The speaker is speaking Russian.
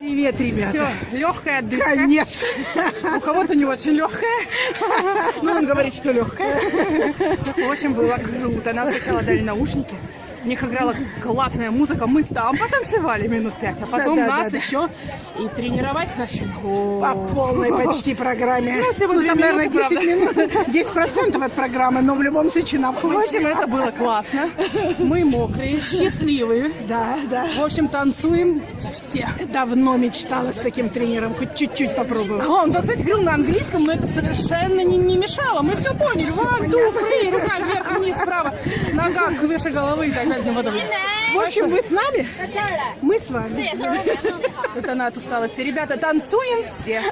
Привет, ребята. Все, легкая отдышка. Конец. У кого-то не очень легкая. Ну, он говорит, что легкая. В общем, было круто. Нам сначала дали наушники. В них играла классная музыка. Мы там потанцевали минут пять, а потом Да-да-да-да. нас еще и тренировать начали. По полной почти программе. Ну, всего две там, наверное, минуты, 10 минут. 10 процентов от программы, но в любом случае нам В общем, это было классно. Мы мокрые, счастливые. Да, да. В общем, танцуем все. Давно мечтала с таким тренером, хоть чуть-чуть попробовать. А, он, да, кстати, говорил на английском, но это совершенно не, не мешало. Мы все поняли. One, two, three, рука вверх, вниз, вправо, нога выше головы и так в общем, мы с нами? Мы с вами. Это она от усталости. Ребята, танцуем все.